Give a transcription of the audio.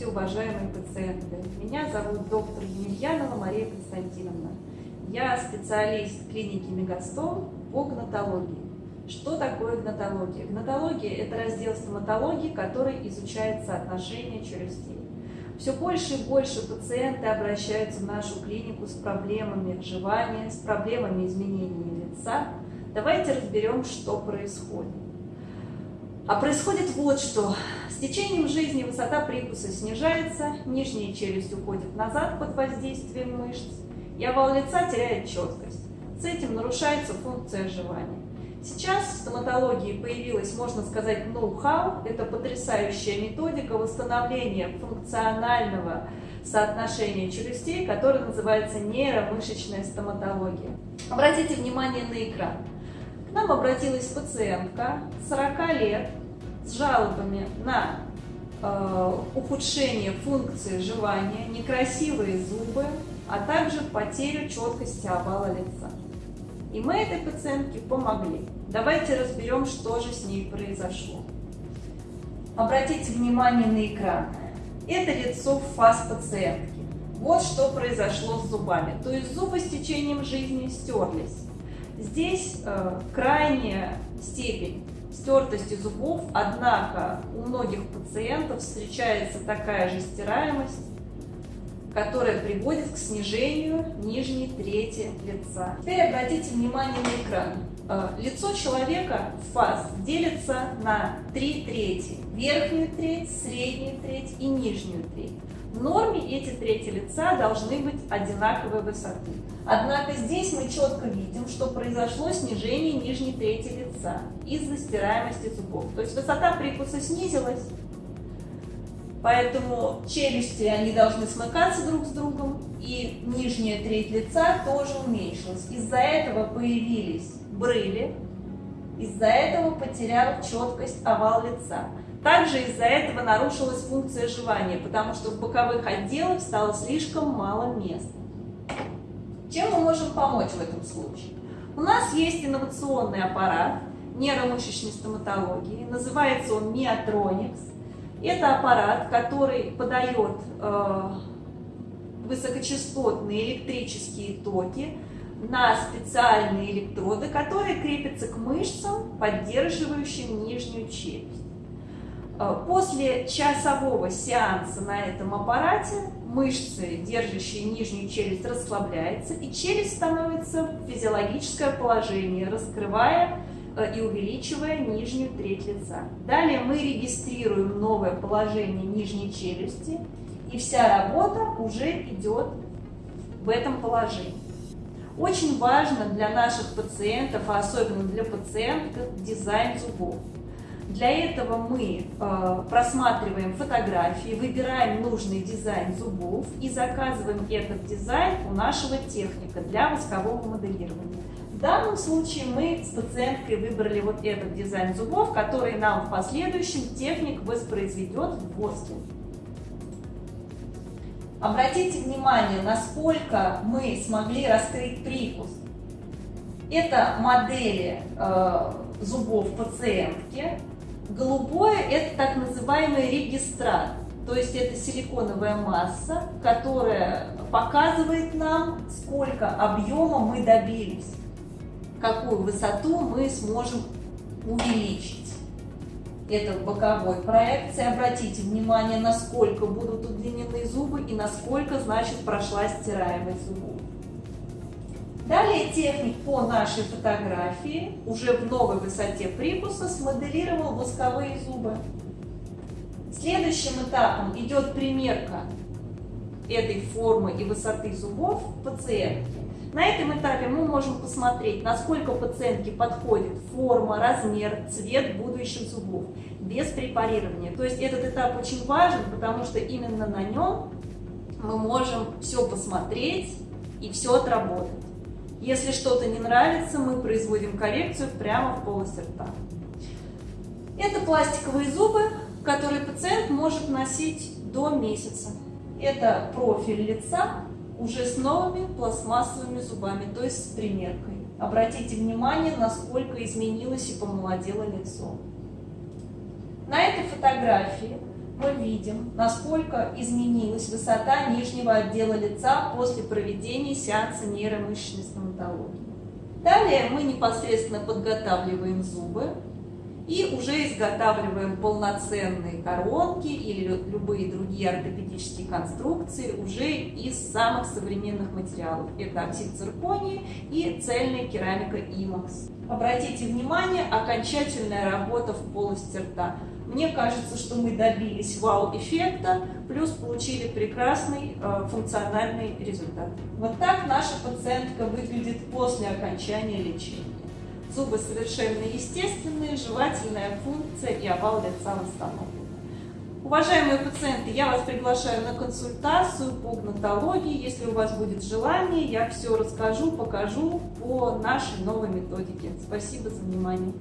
Здравствуйте, уважаемые пациенты! Меня зовут доктор Емельянова Мария Константиновна. Я специалист клиники Мегастом по гнатологии. Что такое гнатология? Гнатология – это раздел стоматологии, который изучает соотношение челюстей. Все больше и больше пациенты обращаются в нашу клинику с проблемами жевания, с проблемами изменения лица. Давайте разберем, что происходит. А происходит вот что. С течением жизни высота прикуса снижается, нижняя челюсть уходит назад под воздействием мышц, и овал лица теряет четкость. С этим нарушается функция жевания. Сейчас в стоматологии появилась, можно сказать, ноу-хау. Это потрясающая методика восстановления функционального соотношения челюстей, которая называется нейромышечная стоматология. Обратите внимание на экран. К нам обратилась пациентка 40 лет, с жалобами на э, ухудшение функции жевания, некрасивые зубы, а также потерю четкости овала лица. И мы этой пациентке помогли. Давайте разберем, что же с ней произошло. Обратите внимание на экран. Это лицо в фаз пациентки. Вот что произошло с зубами. То есть зубы с течением жизни стерлись. Здесь э, крайняя степень стертости зубов, однако у многих пациентов встречается такая же стираемость, которая приводит к снижению нижней трети лица. Теперь обратите внимание на экран. Э, лицо человека в фаз делится на три трети. Верхнюю треть, среднюю треть и нижнюю треть. В норме эти трети лица должны быть одинаковой высоты. Однако здесь мы четко видим, что произошло снижение нижней трети лица из-за стираемости зубов. То есть высота прикуса снизилась, поэтому челюсти они должны смыкаться друг с другом, и нижняя треть лица тоже уменьшилась. Из-за этого появились брыли, из-за этого потерял четкость овал лица. Также из-за этого нарушилась функция жевания, потому что в боковых отделах стало слишком мало места. Чем мы можем помочь в этом случае? У нас есть инновационный аппарат нейромышечной стоматологии, называется он Miotronics. Это аппарат, который подает э, высокочастотные электрические токи на специальные электроды, которые крепятся к мышцам, поддерживающим нижнюю челюсть. Э, после часового сеанса на этом аппарате мышцы, держащие нижнюю челюсть, расслабляются, и челюсть становится в физиологическое положение, раскрывая и увеличивая нижнюю треть лица. Далее мы регистрируем новое положение нижней челюсти, и вся работа уже идет в этом положении. Очень важно для наших пациентов, а особенно для пациенток, дизайн зубов. Для этого мы э, просматриваем фотографии, выбираем нужный дизайн зубов и заказываем этот дизайн у нашего техника для воскового моделирования. В данном случае мы с пациенткой выбрали вот этот дизайн зубов, который нам в последующем техник воспроизведет в воске. Обратите внимание, насколько мы смогли раскрыть прикус. Это модели э, зубов пациентки, Голубое – это так называемый регистрат, то есть это силиконовая масса, которая показывает нам, сколько объема мы добились, какую высоту мы сможем увеличить. Это боковой проекции. Обратите внимание, насколько будут удлинены зубы и насколько, значит, прошла стираемость зубов. Далее техник по нашей фотографии уже в новой высоте прикуса смоделировал восковые зубы. Следующим этапом идет примерка этой формы и высоты зубов пациентки. На этом этапе мы можем посмотреть, насколько пациентке подходит форма, размер, цвет будущих зубов без препарирования. То есть этот этап очень важен, потому что именно на нем мы можем все посмотреть и все отработать. Если что-то не нравится, мы производим коррекцию прямо в полости рта. Это пластиковые зубы, которые пациент может носить до месяца. Это профиль лица уже с новыми пластмассовыми зубами, то есть с примеркой. Обратите внимание, насколько изменилось и помолодело лицо. На этой фотографии мы видим, насколько изменилась высота нижнего отдела лица после проведения сеанса нейромышечной стоматологии. Далее мы непосредственно подготавливаем зубы и уже изготавливаем полноценные коронки или любые другие ортопедические конструкции уже из самых современных материалов. Это оксид циркония и цельная керамика IMAX. Обратите внимание, окончательная работа в полости рта. Мне кажется, что мы добились вау-эффекта, плюс получили прекрасный э, функциональный результат. Вот так наша пациентка выглядит после окончания лечения. Зубы совершенно естественные, жевательная функция и овал лица восстановлен. Уважаемые пациенты, я вас приглашаю на консультацию по гнатологии. Если у вас будет желание, я все расскажу, покажу по нашей новой методике. Спасибо за внимание.